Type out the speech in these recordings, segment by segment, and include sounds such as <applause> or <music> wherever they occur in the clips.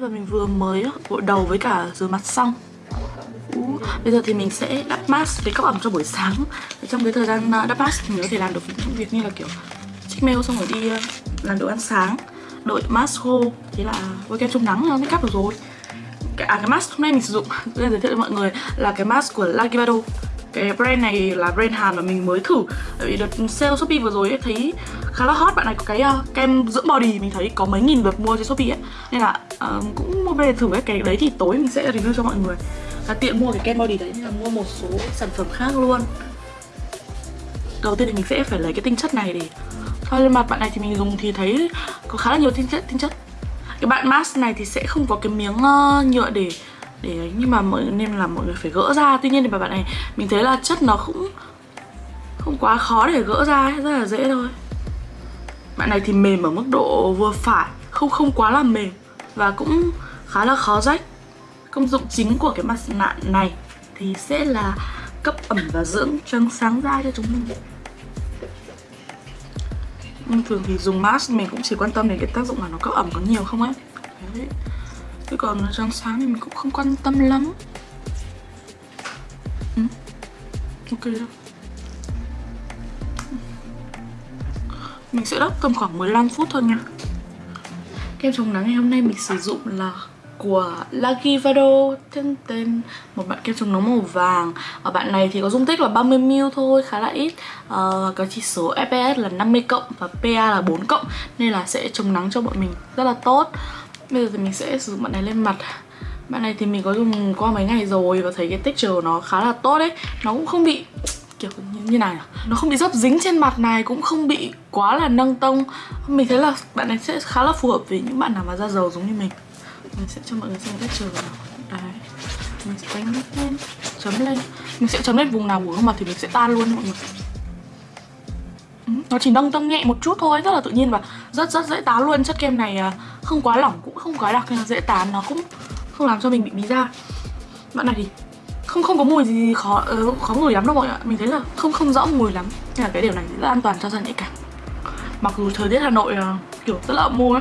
Và mình vừa mới gội đầu với cả rửa mặt xong. Bây giờ thì mình sẽ đắp mask để cấp ẩm cho buổi sáng. Trong cái thời gian à, đắp mask thì mình có thể làm được những việc như là kiểu check mail xong rồi đi à, làm đồ ăn sáng Đợi mask khô Thế là với kem chống nắng nó make up được rồi. Cái, À cái mask hôm nay mình sử dụng <laughs> Tôi giới thiệu cho mọi người là cái mask của Lagivado cái brand này là brand Hàn mà mình mới thử. Tại vì đợt sale Shopee vừa rồi ấy, thấy khá là hot. Bạn này có cái uh, kem dưỡng body mình thấy có mấy nghìn lượt mua trên Shopee ấy. Nên là uh, cũng mua về thử cái cái đấy thì tối mình sẽ review cho mọi người. Là tiện mua cái kem body đấy. Nên là mua một số sản phẩm khác luôn. Đầu tiên thì mình sẽ phải lấy cái tinh chất này để thoa lên mặt. Bạn này thì mình dùng thì thấy có khá là nhiều tinh chất tinh chất. Cái bạn mask này thì sẽ không có cái miếng uh, nhựa để để ấy nhưng mà mọi nên là mọi người phải gỡ ra. Tuy nhiên thì bạn này mình thấy là chất nó cũng không quá khó để gỡ ra ấy, rất là dễ thôi. Bạn này thì mềm ở mức độ vừa phải không không quá là mềm và cũng khá là khó rách. Công dụng chính của cái mặt nạ này thì sẽ là cấp ẩm và dưỡng trắng sáng da cho chúng mình. Nhưng thường thì dùng mask mình cũng chỉ quan tâm đến cái tác dụng là nó cấp ẩm có nhiều không ấy. Đấy. Chứ còn răng sáng thì mình cũng không quan tâm lắm. Ừ. Ok rồi Mình sẽ đắp tầm khoảng 15 phút thôi nha. Kem chống nắng ngày hôm nay mình sử dụng là của Lagivado tên tên một bạn kem chống nắng màu vàng. Ở bạn này thì có dung tích là 30ml thôi khá là ít. À, có chỉ số FPS là 50 cộng và PA là 4 cộng nên là sẽ chống nắng cho bọn mình rất là tốt. Bây giờ thì mình sẽ sử dụng bạn này lên mặt. Bạn này thì mình có dùng qua mấy ngày rồi Và thấy cái texture nó khá là tốt đấy Nó cũng không bị kiểu như, như này à? Nó không bị dấp dính trên mặt này Cũng không bị quá là nâng tông. Mình thấy là bạn này sẽ khá là phù hợp với những bạn nào mà da dầu giống như mình. Mình sẽ cho mọi người xem texture vào Đấy. Mình sẽ đánh lên Chấm lên. Mình sẽ chấm lên vùng nào của gương mặt thì mình sẽ tan luôn mọi người. Ừ, nó chỉ nâng tông nhẹ một chút thôi rất là tự nhiên và rất rất dễ tá luôn. Chất kem này à, không quá lỏng cũng không quá đặc nên là dễ tán nó cũng không làm cho mình bị bí da. Bạn này thì không không có mùi gì khó uh, khó ngửi lắm đâu mọi người ạ. Mình thấy là không không rõ mùi lắm. Nên là cái điều này rất là an toàn cho da nhạy cảm. Mặc dù thời tiết hà nội uh, kiểu rất là ẩm mùa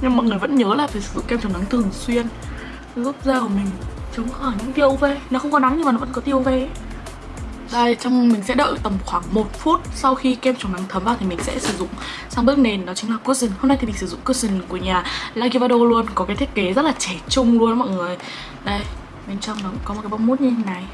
nhưng mọi người vẫn nhớ là phải sử dụng kem chống nắng thường xuyên giúp da của mình chống khỏi những tia UV nó không có nắng nhưng mà nó vẫn có tia UV ấy. Đây, trong mình sẽ đợi tầm khoảng 1 phút sau khi kem chống nắng thấm vào thì mình sẽ sử dụng sang bước nền đó chính là cushion. Hôm nay thì mình sử dụng cushion của nhà Lagivado luôn, có cái thiết kế rất là trẻ trung luôn mọi người. Đây, bên trong nó có một cái bông mút như thế này.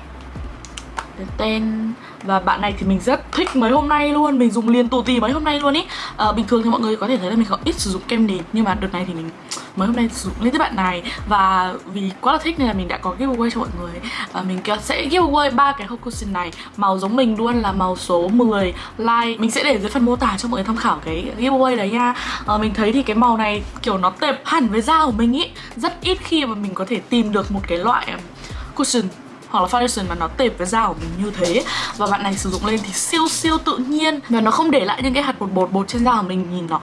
Tên, tên và bạn này thì mình rất thích mấy hôm nay luôn Mình dùng liền tù tì mấy hôm nay luôn ý à, Bình thường thì mọi người có thể thấy là mình có ít sử dụng kem nền Nhưng mà đợt này thì mình mới hôm nay dùng lên tới bạn này. Và vì quá là thích nên là mình đã có giveaway cho mọi người. À, Mình sẽ giveaway ba cái hộp cushion này. Màu giống mình luôn là màu số 10 like Mình sẽ để dưới phần mô tả cho mọi người tham khảo cái giveaway đấy nha. À, Mình thấy thì cái màu này kiểu nó tệp hẳn với da của mình ý. Rất ít khi mà mình có thể tìm được một cái loại um, cushion hoặc là foundation mà nó tệp với da của mình như thế. Và bạn này sử dụng lên thì siêu siêu tự nhiên. Và nó không để lại những cái hạt bột bột bột trên da của mình nhìn nó